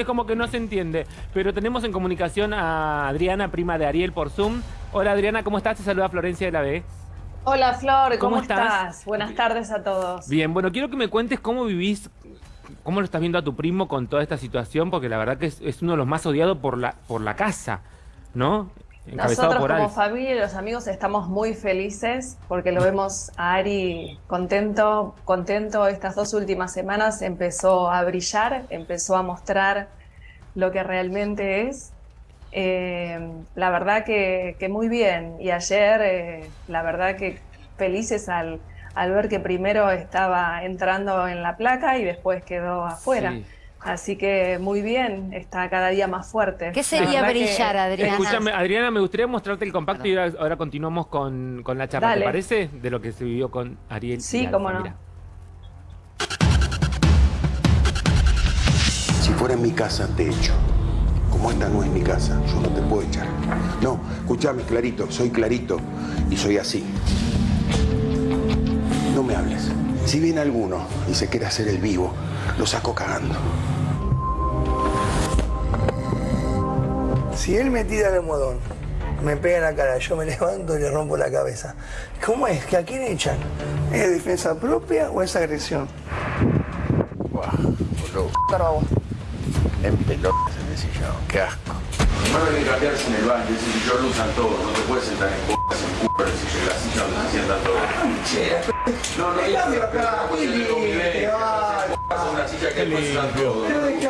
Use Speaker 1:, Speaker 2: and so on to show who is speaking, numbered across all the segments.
Speaker 1: es como que no se entiende. Pero tenemos en comunicación a Adriana, prima de Ariel, por Zoom. Hola Adriana, ¿cómo estás? Te saluda Florencia de la B.
Speaker 2: Hola Flor, ¿cómo,
Speaker 1: ¿Cómo estás?
Speaker 2: estás? Buenas tardes a todos.
Speaker 1: Bien, bueno, quiero que me cuentes cómo vivís, cómo lo estás viendo a tu primo con toda esta situación, porque la verdad que es, es uno de los más odiados por la, por la casa, ¿no? Encabezado
Speaker 2: Nosotros
Speaker 1: por
Speaker 2: como
Speaker 1: Alf.
Speaker 2: familia y los amigos estamos muy felices porque lo vemos a Ari contento, contento estas dos últimas semanas, empezó a brillar, empezó a mostrar lo que realmente es. Eh, la verdad que, que muy bien y ayer eh, la verdad que felices al, al ver que primero estaba entrando en la placa y después quedó afuera.
Speaker 1: Sí.
Speaker 2: Así que muy bien, está cada día más fuerte.
Speaker 3: ¿Qué sería
Speaker 2: que-
Speaker 3: brillar, Adriana?
Speaker 1: Escúchame, Adriana, me gustaría mostrarte el compacto y ahora, ahora continuamos con, con la charla, ¿te
Speaker 2: Dale.
Speaker 1: parece? De lo que se vivió con Ariel. y
Speaker 2: Sí,
Speaker 1: Alfa,
Speaker 2: cómo no.
Speaker 1: mira.
Speaker 4: Si fuera en mi casa, te echo. Como esta no es mi casa, yo no te puedo echar. No, escúchame, Clarito, soy Clarito y soy así. No me hables. Si viene alguno y se quiere hacer el vivo, lo saco cagando.
Speaker 5: Si él me tira el almohadón, me pega en la cara, yo me levanto y le rompo la cabeza. ¿Cómo es? ¿Que a quién echan? ¿Es defensa propia o es agresión?
Speaker 4: Buah, boludo. En pelotas en el sillón, qué asco. No deben cambiarse en el baño, ese sillón lo usan todo, no te puedes sentar en bolas, en culo, en el sillón, la silla donde se sientan todos. No, no,
Speaker 5: cambio acá,
Speaker 4: una que.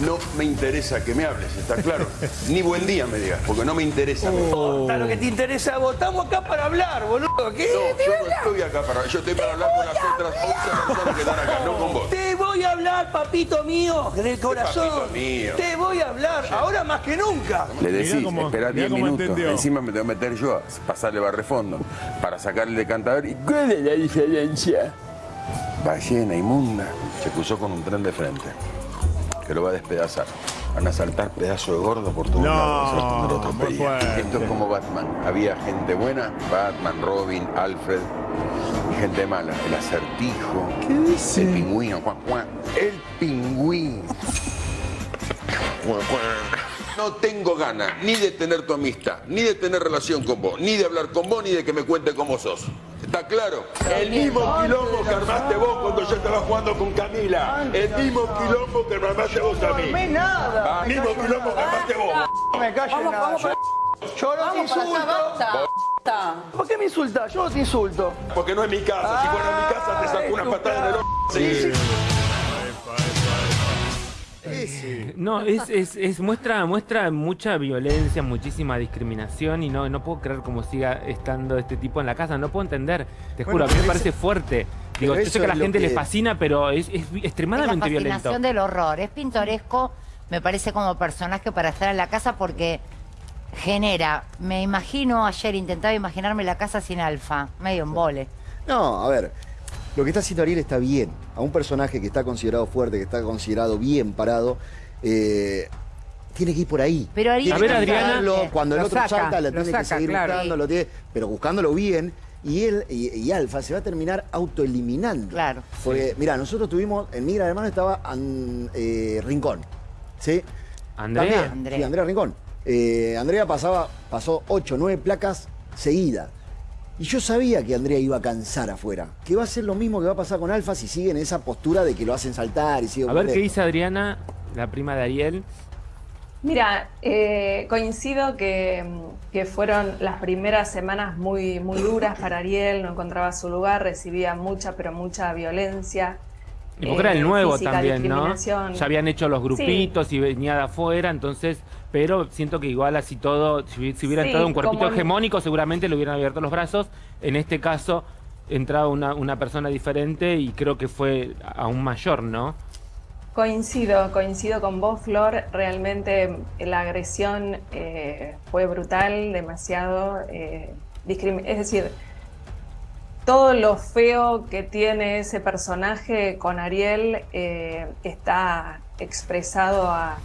Speaker 4: No me interesa que me hables, ¿está claro? Ni buen día me digas, porque no me interesa. No,
Speaker 5: Está lo que te interesa. Estamos acá para hablar, boludo. ¿Qué? a
Speaker 4: yo no
Speaker 5: hablar?
Speaker 4: estoy acá para... Yo estoy para hablar con las otras 11 personas que están acá, no con vos.
Speaker 5: Te voy a hablar, papito mío, del corazón.
Speaker 4: papito mío?
Speaker 5: Te voy a hablar, ahora más que nunca.
Speaker 4: Le decís,
Speaker 6: cómo-
Speaker 4: espera
Speaker 6: mirá
Speaker 4: 10
Speaker 6: cómo
Speaker 4: minutos.
Speaker 6: entendió.
Speaker 4: Encima me tengo que meter yo a pasarle barrefondo para sacarle el decantador. ¿Y cuál es la diferencia? Ballena inmunda. Se cruzó con un tren de frente que lo va a despedazar. Van a saltar pedazos de gordo por todos
Speaker 6: No,
Speaker 4: lados. Otro. Esto es como Batman. Había gente buena, Batman, Robin, Alfred, y gente mala. El acertijo. ¿Qué dice? El pingüino. cuac, cuac. El pingüino. No tengo ganas ni de tener tu amistad, ni de tener relación con vos, ni de hablar con vos, ni de que me cuente cómo sos. ¿Está claro? El mismo quilombo que armaste vos cuando yo estaba jugando con Camila. El mismo quilombo que me armaste vos a mí.
Speaker 5: Nada.
Speaker 4: El mismo quilombo que armaste vos.
Speaker 5: No me calles nada. Yo, yo no te insulto. ¿Por qué me insultas? Yo no te insulto.
Speaker 4: Porque no es mi casa. Si fuera mi casa te saco una patada en el ojo.
Speaker 5: Sí.
Speaker 1: No, es, es, es- muestra, muestra mucha violencia, muchísima discriminación y no, no puedo creer cómo siga estando este tipo en la casa, no puedo entender, te juro,
Speaker 7: Bueno,
Speaker 1: a mí me parece fuerte. Digo, yo sé que a la gente le fascina, pero es, es
Speaker 3: Es la
Speaker 1: extremadamente violento.
Speaker 3: fascinación del horror. Es pintoresco, me parece, como personaje para estar en la casa porque genera. Me imagino, ayer intentaba imaginarme la casa sin alfa, medio en vole.
Speaker 7: No, a ver, lo que está haciendo Ariel está bien. A un personaje que está considerado fuerte, que está considerado bien parado, eh, tiene que ir por ahí.
Speaker 3: Pero Ariel
Speaker 1: A ver, Adriana.
Speaker 7: Cuando el otro
Speaker 8: saca,
Speaker 7: salta, la
Speaker 8: lo
Speaker 7: tiene que
Speaker 8: saca,
Speaker 7: seguir
Speaker 8: claro.
Speaker 7: buscando, lo tiene- pero buscándolo bien. Y él y, y Alfa se va a terminar autoeliminando.
Speaker 3: Claro.
Speaker 7: Porque, mira, nosotros tuvimos, en Migra Hermano estaba An- eh, Rincón. ¿Sí?
Speaker 1: Andrea.
Speaker 7: También,
Speaker 3: Andrea.
Speaker 7: Sí, Andrea Rincón. Eh, Andrea pasaba, pasó 8, 9 placas seguidas. Y yo sabía que Andrea iba a cansar afuera. Que va a ser lo mismo que va a pasar con Alfa si sigue en esa postura de que lo hacen saltar y sigue
Speaker 1: A ver qué dice Adriana, la prima de Ariel.
Speaker 2: Mira, eh, coincido que, que fueron las primeras semanas muy, muy duras para Ariel, no encontraba su lugar, recibía mucha, pero mucha violencia.
Speaker 1: Y porque era el
Speaker 2: eh,
Speaker 1: nuevo
Speaker 2: física,
Speaker 1: también, ¿no? Ya habían hecho los grupitos y venía de afuera, entonces, pero siento que igual así todo, si, si hubiera
Speaker 2: Sí,
Speaker 1: entrado un cuerpito hegemónico, seguramente le hubieran abierto los brazos. En este caso, entraba una, una persona diferente y creo que fue aún mayor, ¿no?
Speaker 2: Coincido, coincido con vos, Flor. Realmente la agresión eh, fue brutal, demasiado. eh, es decir, todo lo feo que tiene ese personaje con Ariel eh, está expresado a-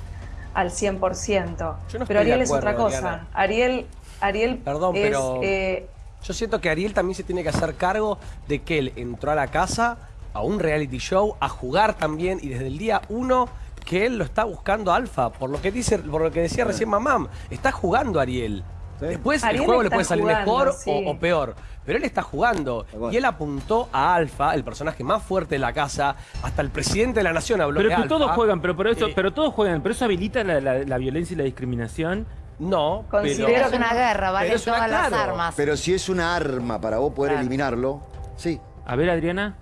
Speaker 2: al 100%.
Speaker 8: Yo no
Speaker 2: pero Ariel es otra cosa.
Speaker 8: Diana.
Speaker 2: Ariel, Ariel
Speaker 8: Perdón,
Speaker 2: es,
Speaker 8: pero-
Speaker 2: eh,
Speaker 8: Yo siento que Ariel también se tiene que hacer cargo de que él entró a la casa, a un reality show, a jugar también, y desde el día uno que él lo está buscando Alfa, por lo que dice, por lo que decía recién Mamam. Está jugando Ariel. Después el juego le puede salir
Speaker 2: jugando,
Speaker 8: mejor o-
Speaker 2: sí.
Speaker 8: o, peor. Pero él está jugando. Y él apuntó a Alfa, el personaje más fuerte de la casa. Hasta el presidente de la nación habló
Speaker 1: Pero
Speaker 8: de
Speaker 1: que
Speaker 8: Alfa.
Speaker 1: todos juegan, pero por eso,
Speaker 8: Eh,
Speaker 1: pero todos juegan, pero eso habilita la, la- la violencia y la discriminación.
Speaker 8: No,
Speaker 2: Considero
Speaker 8: pero...
Speaker 3: Es una guerra,
Speaker 8: Pero es una-
Speaker 3: todas las
Speaker 8: claro.
Speaker 3: armas.
Speaker 7: Pero si es una arma para vos poder
Speaker 3: Claro.
Speaker 7: eliminarlo, sí.
Speaker 1: A ver, Adriana.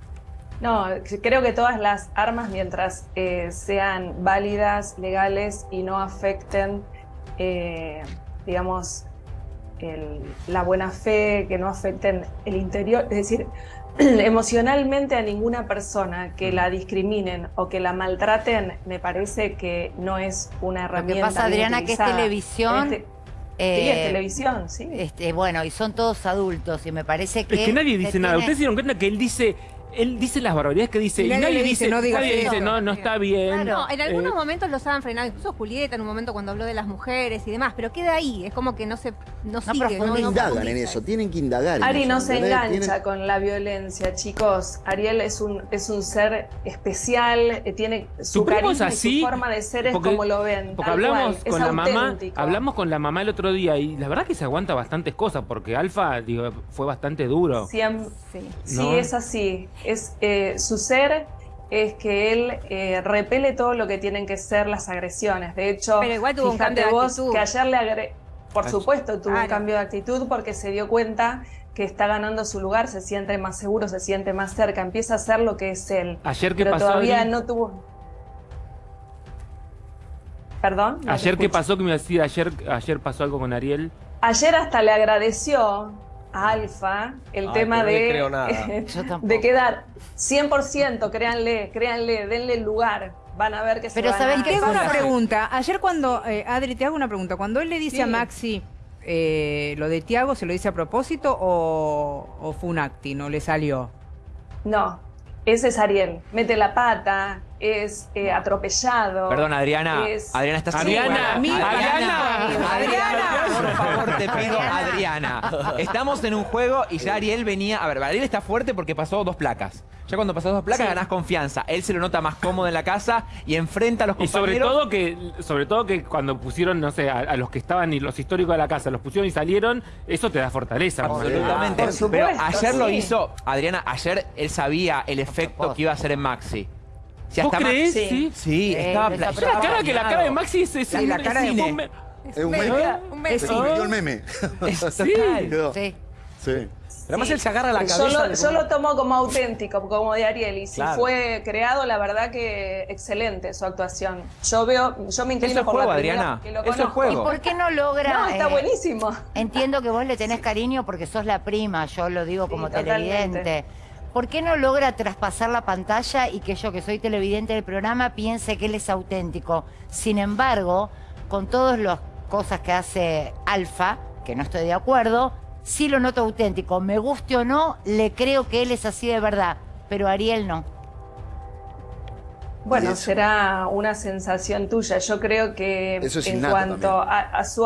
Speaker 2: No, creo que todas las armas, mientras eh, sean válidas, legales y no afecten, eh, digamos, el- la buena fe, que no afecten el interior, es decir, emocionalmente a ninguna persona que la discriminen o que la maltraten, me parece que no es una
Speaker 3: Lo
Speaker 2: herramienta.
Speaker 3: que pasa, Adriana, que es televisión.
Speaker 2: Este-
Speaker 3: eh,
Speaker 2: sí, es televisión, sí.
Speaker 3: Este, bueno, y son todos adultos y me parece que...
Speaker 1: Es que nadie dice nada.
Speaker 3: tiene-
Speaker 1: Ustedes se dieron cuenta que él dice, él dice las barbaridades que dice
Speaker 6: Y
Speaker 1: y,
Speaker 6: nadie le
Speaker 1: dice,
Speaker 6: dice, no digas
Speaker 1: nadie dice, no, no está bien.
Speaker 3: Claro.
Speaker 6: No, en algunos
Speaker 1: Eh,
Speaker 6: momentos los han frenado, incluso Julieta en un momento cuando habló de las mujeres y demás, pero queda ahí, es como que no se no, sigue,
Speaker 3: profundiza.
Speaker 7: No
Speaker 6: no
Speaker 7: indagan en eso, tienen que indagar. en
Speaker 2: Ari
Speaker 7: eso,
Speaker 2: no se engancha
Speaker 7: Tienen-
Speaker 2: con la violencia, chicos. Ariel es un, es un ser especial, eh, tiene su y
Speaker 1: así.
Speaker 2: su forma de ser es
Speaker 1: porque-
Speaker 2: como lo ven.
Speaker 1: Porque hablamos
Speaker 2: cual,
Speaker 1: con la mamá, hablamos con la mamá el otro día y la verdad que se aguanta bastantes cosas porque Alfa, digo, fue bastante duro.
Speaker 2: Siem-
Speaker 6: Sí.
Speaker 2: sí,
Speaker 1: ¿No?
Speaker 2: es así. Es, eh, su ser es que él eh, repele todo lo que tienen que ser las agresiones. De hecho,
Speaker 6: Pero igual tuvo un
Speaker 2: fíjate
Speaker 6: cambio de
Speaker 2: vos
Speaker 6: actitud.
Speaker 2: que ayer le agre... Por supuesto, tuvo un cambio de actitud porque se dio cuenta que está ganando su lugar, se siente más seguro, se siente más cerca, empieza a ser lo que es él.
Speaker 1: Ayer qué
Speaker 2: pero
Speaker 1: pasó,
Speaker 2: todavía
Speaker 1: Adri?
Speaker 2: no tuvo. Perdón. no
Speaker 1: Ayer qué pasó que me decía, ayer, ayer pasó algo con Ariel.
Speaker 2: Ayer hasta le agradeció Alfa el
Speaker 8: Ay,
Speaker 2: tema
Speaker 8: pero no
Speaker 2: de,
Speaker 8: creo nada.
Speaker 3: Yo tampoco.
Speaker 2: de quedar 100%, créanle, créanle, denle el lugar. Van a ver que se
Speaker 3: Pero
Speaker 2: van
Speaker 3: ¿sabés
Speaker 2: a
Speaker 3: qué
Speaker 6: Te hago
Speaker 3: cosa?
Speaker 6: una pregunta. Ayer cuando, eh, Adri, te hago una pregunta. Cuando él le dice
Speaker 2: Sí.
Speaker 6: a Maxi eh, lo de Tiago, ¿se lo dice a propósito o, o fue un acting? ¿No le salió?
Speaker 2: No, ese es Ariel. Mete la pata, es eh, atropellado.
Speaker 9: Perdón, Adriana.
Speaker 2: es-
Speaker 9: Adriana, estás
Speaker 1: Adriana,
Speaker 6: Mi-
Speaker 1: Adriana.
Speaker 9: Adriana, por favor, te pido, Adriana. Estamos en un juego y ya Ariel venía. A ver, Ariel está fuerte porque pasó dos placas. Ya cuando pasas dos placas
Speaker 2: Sí.
Speaker 9: ganás confianza. Él se lo nota más cómodo en la casa y enfrenta a los
Speaker 1: Y sobre
Speaker 9: compañeros.
Speaker 1: todo que, sobre todo que cuando pusieron, no sé, a, a los que estaban y los históricos de la casa, los pusieron y salieron, eso te da fortaleza.
Speaker 9: Absolutamente.
Speaker 2: Por
Speaker 9: Pero
Speaker 2: supuesto,
Speaker 9: ayer lo hizo, Adriana, ayer él sabía el efecto que iba a hacer en Maxi. Si
Speaker 1: ¿Vos crees?
Speaker 9: Maxi-
Speaker 1: Sí.
Speaker 9: Sí,
Speaker 3: Eh,
Speaker 9: estaba
Speaker 3: está
Speaker 1: La cara que la cara de Maxi es, es
Speaker 6: Sí, la cara de-
Speaker 1: es un me-
Speaker 7: Es un meme.
Speaker 6: Un mes.
Speaker 7: Se convirtió el meme.
Speaker 1: Sí.
Speaker 7: Quedó.
Speaker 3: Sí.
Speaker 7: Sí.
Speaker 8: Pero además él se agarra la
Speaker 2: Yo
Speaker 8: cabeza.
Speaker 2: lo,
Speaker 8: de
Speaker 2: yo
Speaker 8: como-
Speaker 2: lo tomo como auténtico, como de Ariel. Y si
Speaker 8: Claro.
Speaker 2: fue creado, la verdad que excelente su actuación. Yo veo, yo me inclino
Speaker 9: Eso es
Speaker 2: por
Speaker 9: juego,
Speaker 2: la primera
Speaker 9: Adriana.
Speaker 2: porque lo
Speaker 9: Eso es
Speaker 2: conozco.
Speaker 9: juego.
Speaker 3: ¿Y por qué no logra...?
Speaker 2: No, está
Speaker 3: eh,
Speaker 2: buenísimo.
Speaker 3: Entiendo que vos le tenés cariño porque sos la prima, yo lo digo
Speaker 2: Sí,
Speaker 3: como
Speaker 2: totalmente.
Speaker 3: televidente. ¿Por qué no logra traspasar la pantalla y que yo, que soy televidente del programa, piense que él es auténtico? Sin embargo, con todas las cosas que hace Alfa, que no estoy de acuerdo, sí lo noto auténtico. Me guste o no, le creo que él es así de verdad, pero Ariel no.
Speaker 2: Bueno, será una sensación tuya. Yo creo que
Speaker 7: Eso es
Speaker 2: en cuanto a, a su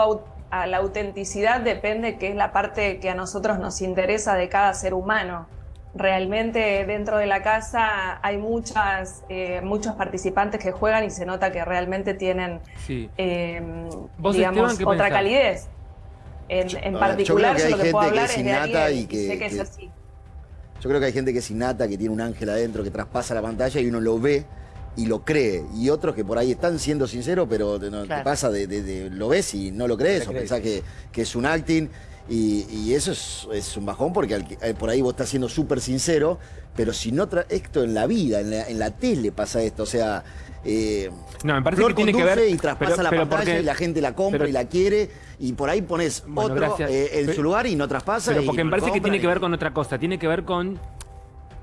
Speaker 2: a la autenticidad depende que es la parte que a nosotros nos interesa de cada ser humano. Realmente dentro de la casa hay muchas, eh, muchos participantes que juegan y se nota que realmente tienen,
Speaker 1: Sí.
Speaker 2: eh,
Speaker 1: ¿Vos,
Speaker 2: digamos,
Speaker 1: Esteban,
Speaker 2: otra
Speaker 1: pensás?
Speaker 2: calidez. En, en
Speaker 7: ver, yo
Speaker 2: particular,
Speaker 7: creo que
Speaker 2: yo,
Speaker 7: hay
Speaker 2: lo que puedo
Speaker 7: gente que
Speaker 2: hablar
Speaker 7: es
Speaker 2: es de
Speaker 7: y
Speaker 2: y,
Speaker 7: que-
Speaker 2: sé que, es
Speaker 7: que-
Speaker 2: así.
Speaker 7: Yo creo que hay gente que es innata, que tiene un ángel adentro, que traspasa la pantalla y uno lo ve y lo cree. Y otros que por ahí están siendo sinceros, pero te, no- te
Speaker 3: Claro.
Speaker 7: pasa de, de- de- lo ves y no lo crees, o
Speaker 8: crees.
Speaker 7: pensás que, que es un acting. Y, y eso es, es un bajón porque al eh, por ahí vos estás siendo súper sincero, pero si no tra- esto en la vida, en la, en la tele pasa esto, o sea, eh,
Speaker 1: No, me parece
Speaker 7: Flor
Speaker 1: que tiene que ver.
Speaker 7: y traspasa
Speaker 1: pero-
Speaker 7: la
Speaker 1: pero
Speaker 7: pantalla
Speaker 1: porque-
Speaker 7: y la gente la compra
Speaker 1: pero-
Speaker 7: y la quiere y por ahí pones
Speaker 1: Bueno,
Speaker 7: otro eh, en su lugar y no traspasa.
Speaker 1: Pero
Speaker 7: y
Speaker 1: porque me parece que tiene
Speaker 7: y-
Speaker 1: que ver con otra cosa. Tiene que ver con.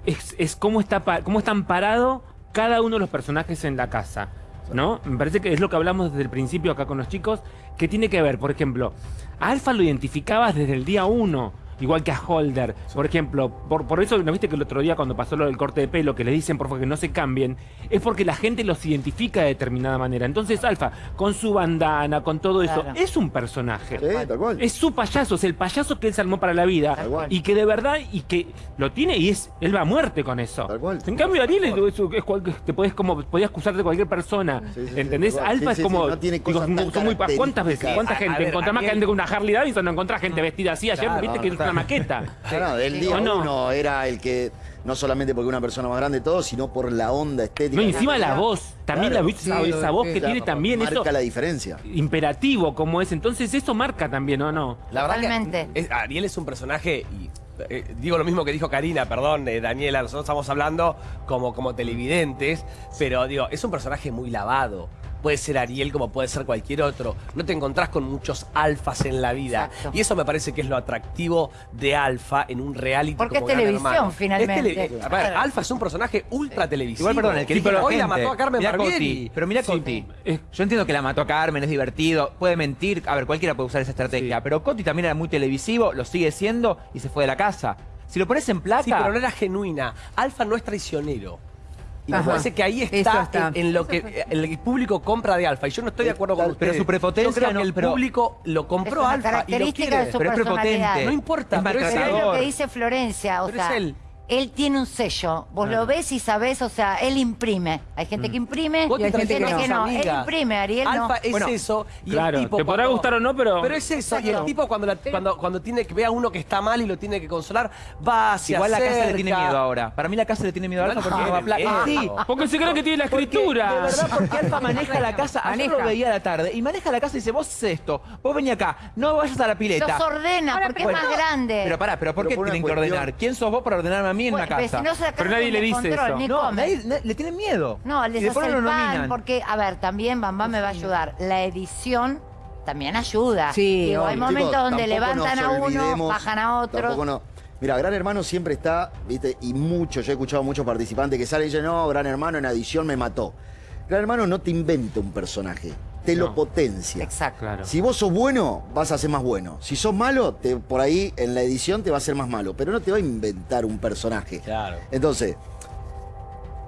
Speaker 1: Es, es cómo, está cómo están parados cada uno de los personajes en la casa. ¿No? Me parece que es lo que hablamos desde el principio acá con los chicos. Que tiene que ver, por ejemplo, Alfa lo identificabas desde el día uno. Igual que a Holder. Por ejemplo, por, por eso, ¿no viste que el otro día cuando pasó lo del corte de pelo, que le dicen por favor que no se cambien? Es porque la gente los identifica de determinada manera. Entonces, Alfa, con su bandana, con todo eso,
Speaker 3: Claro.
Speaker 1: es un personaje.
Speaker 7: Sí, tal cual.
Speaker 1: Es su payaso, es el payaso que él se armó para la vida.
Speaker 7: Tal cual.
Speaker 1: Y que de verdad, y que lo tiene y es, él va a muerte con eso.
Speaker 7: Tal cual.
Speaker 1: En cambio, Ariel es, es- es cual- te podés como, podías acusar de cualquier persona.
Speaker 7: Sí,
Speaker 1: ¿Entendés? Alfa
Speaker 7: Sí,
Speaker 1: es como.
Speaker 7: sí, no tiene
Speaker 1: digo,
Speaker 7: cosas
Speaker 1: son muy ¿Cuántas veces? ¿Cuánta
Speaker 8: A- a
Speaker 1: gente?
Speaker 8: ver,
Speaker 1: Encontrás más
Speaker 8: Ariel-
Speaker 1: gente con una Harley Davidson, no encontrás gente vestida así ayer,
Speaker 8: Claro,
Speaker 1: viste que una maqueta.
Speaker 7: No, no, del día
Speaker 1: ¿O no?
Speaker 7: uno era el que, no solamente porque una persona más grande todo, sino por la onda estética.
Speaker 1: No, encima la voz. También
Speaker 7: Claro.
Speaker 1: la viste, esa,
Speaker 6: Sí,
Speaker 1: esa voz que tiene también
Speaker 7: marca
Speaker 1: eso.
Speaker 7: la diferencia.
Speaker 1: Imperativo como es. Entonces eso marca también, ¿o no?
Speaker 8: La verdad
Speaker 3: Totalmente.
Speaker 8: que es- Ariel es un personaje y eh, digo lo mismo que dijo Karina, perdón, eh, Daniela, nosotros estamos hablando como, como televidentes, pero digo, es un personaje muy lavado. Puede ser Ariel como puede ser cualquier otro. No te encontrás con muchos alfas en la vida.
Speaker 3: Exacto.
Speaker 8: Y eso me parece que es lo atractivo de Alfa en un reality
Speaker 3: Porque
Speaker 8: como
Speaker 3: es televisión, finalmente.
Speaker 8: Es tele- a ver,
Speaker 3: Claro.
Speaker 8: Alfa es un personaje ultra televisivo.
Speaker 9: Igual, perdón, el que
Speaker 8: Sí,
Speaker 9: la
Speaker 8: hoy la mató a Carmen
Speaker 9: Mirá. Coti, pero mira Coti.
Speaker 1: eh.
Speaker 9: Yo entiendo que la mató a Carmen, es divertido, puede mentir. A ver, cualquiera puede usar esa estrategia.
Speaker 1: Sí.
Speaker 9: Pero Coti también era muy televisivo, lo sigue siendo y se fue de la casa. Si lo pones en placa.
Speaker 8: Sí, pero no era genuina. Alfa no es traicionero. Y me
Speaker 6: Ajá.
Speaker 8: parece que ahí está,
Speaker 6: está.
Speaker 8: En, en lo que el público compra de Alfa. Y yo no estoy de acuerdo con
Speaker 9: Pero
Speaker 8: ustedes.
Speaker 9: su prepotencia
Speaker 8: Yo creo que
Speaker 9: no-
Speaker 8: el
Speaker 9: pero-
Speaker 8: público lo compró
Speaker 3: Es
Speaker 8: Alfa y lo quiere.
Speaker 3: de su
Speaker 9: pero es prepotente.
Speaker 8: No importa,
Speaker 9: es
Speaker 8: pero es
Speaker 3: Pero es lo que dice Florencia, o
Speaker 8: Pero es
Speaker 3: sea,
Speaker 8: él.
Speaker 3: Él. tiene un sello, vos lo ves y sabés, o sea, él imprime. Hay gente que imprime
Speaker 8: Vos
Speaker 3: y hay
Speaker 8: te
Speaker 3: gente que no. Él imprime, Ariel no.
Speaker 8: Alfa es
Speaker 9: Bueno,
Speaker 8: eso. Y
Speaker 1: claro,
Speaker 8: el tipo
Speaker 1: te podrá
Speaker 8: cuando-
Speaker 1: gustar o no, pero-
Speaker 8: Pero es eso. Y el
Speaker 3: Exacto.
Speaker 8: tipo cuando, la- cuando, cuando tiene que ve a uno que está mal y lo tiene que consolar, va hacia
Speaker 9: Igual la casa le tiene miedo ahora. Para mí la casa le tiene miedo a Alfa porque no va a placa.
Speaker 8: miedo.
Speaker 9: Sí,
Speaker 1: Porque se cree que tiene la
Speaker 9: Porque,
Speaker 1: escritura.
Speaker 9: de verdad, porque Alfa maneja la casa. Ayer
Speaker 6: Maneja.
Speaker 9: lo veía a la tarde. Y maneja la casa y dice, vos haces esto, vos vení acá, no vayas a la pileta.
Speaker 3: Los ordena
Speaker 6: Ahora,
Speaker 3: porque
Speaker 6: pero
Speaker 3: es más grande.
Speaker 9: Pero pará, pero ¿por
Speaker 7: Pero
Speaker 9: qué
Speaker 7: por una
Speaker 9: tienen que
Speaker 7: cuestión-
Speaker 9: ordenar? ¿Quién sos vos para ordenarme a mí en una
Speaker 3: Bueno,
Speaker 9: casa?
Speaker 3: si no se
Speaker 1: Pero nadie le dice eso.
Speaker 3: Ni
Speaker 9: no, nadie- na- le tienen miedo.
Speaker 3: No, les hace el pan, porque, a ver, también Bambam me va a ayudar. La edición también ayuda.
Speaker 6: Sí,
Speaker 3: Digo, hay momentos
Speaker 7: Chicos,
Speaker 3: donde levantan a uno, bajan a otro.
Speaker 7: No. Mira, Gran Hermano siempre está, viste, y mucho, yo he escuchado a muchos participantes que salen y dicen, no, Gran Hermano en adición me mató. Gran Hermano no te inventa un personaje, te lo potencia.
Speaker 3: Exacto.
Speaker 1: Claro.
Speaker 7: Si vos sos bueno, vas a ser más bueno. Si sos malo, te, por ahí en la edición te va a ser más malo, pero no te va a inventar un personaje.
Speaker 8: Claro.
Speaker 7: Entonces,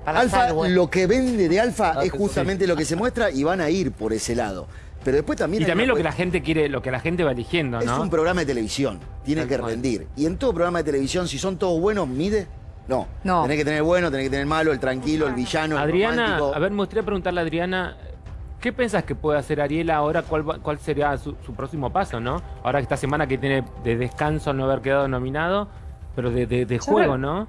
Speaker 3: Para
Speaker 7: Alfa,
Speaker 3: estar bueno.
Speaker 7: lo que vende de Alfa
Speaker 8: Ah,
Speaker 7: es justamente lo que se muestra y van a ir por ese lado. Pero después también
Speaker 1: Y también lo que la gente quiere, lo que la gente va eligiendo,
Speaker 7: es
Speaker 1: ¿no?
Speaker 7: un programa de televisión, tiene
Speaker 1: Tal
Speaker 7: que
Speaker 1: cual.
Speaker 7: rendir. Y en todo programa de televisión, si son todos buenos, mide. No.
Speaker 6: No.
Speaker 7: Tenés que tener el bueno, tenés que tener el malo, el tranquilo, el villano, el
Speaker 1: Adriana,
Speaker 7: romántico.
Speaker 1: a ver, me gustaría preguntarle a Adriana, ¿qué pensás que puede hacer Ariel ahora? ¿Cuál, va- cuál sería su, su próximo paso, no? Ahora esta semana que tiene de descanso al no haber quedado nominado, pero de, de- juego, ¿no?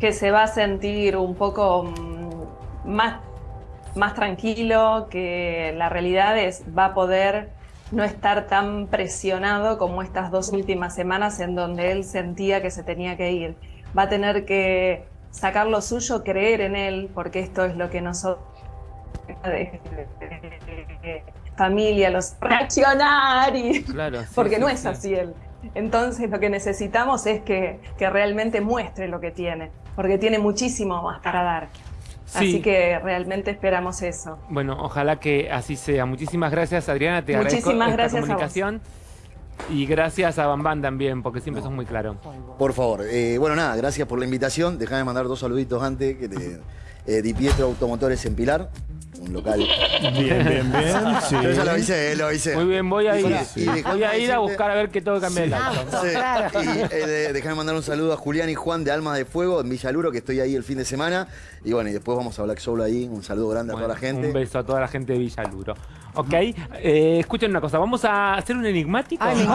Speaker 2: que se va a sentir un poco mm, más, más tranquilo, que la realidad es va a poder no estar tan presionado como estas dos últimas semanas en donde él sentía que se tenía que ir. Va a tener que sacar lo suyo, creer en él, porque esto es lo que nosotros familia, los reaccionar y
Speaker 1: Claro. sí,
Speaker 2: porque
Speaker 1: sí,
Speaker 2: no es
Speaker 1: sí.
Speaker 2: así él. Entonces lo que necesitamos es que, que realmente muestre lo que tiene, porque tiene muchísimo más para dar.
Speaker 1: Sí.
Speaker 2: Así que realmente esperamos eso.
Speaker 1: Bueno, ojalá que así sea. Muchísimas gracias, Adriana. Te agradezco
Speaker 2: Muchísimas
Speaker 1: esta
Speaker 2: gracias a vos.
Speaker 1: comunicación. Y gracias a Bambán también, porque siempre sos muy claro.
Speaker 7: Por favor. Eh, bueno, nada, gracias por la invitación. Déjame mandar dos saluditos antes. Que te, eh, Di Pietro Automotores en Pilar, un local.
Speaker 10: Bien, bien, bien. Sí.
Speaker 7: Yo ya lo avisé, eh, lo avisé.
Speaker 1: Muy bien, voy a ir, voy a, ir a buscar a ver qué tengo que cambiar el auto.
Speaker 7: Sí,
Speaker 3: Claro.
Speaker 7: Y eh, déjame mandar un saludo a Julián y Juan de Almas de Fuego en Villaluro, que estoy ahí el fin de semana. Y bueno, y después vamos a Black Soul ahí. Un saludo grande a toda la gente.
Speaker 1: Un beso a toda la gente de Villaluro. Ok, eh, escuchen una cosa, vamos a hacer un enigmático.
Speaker 6: Ay.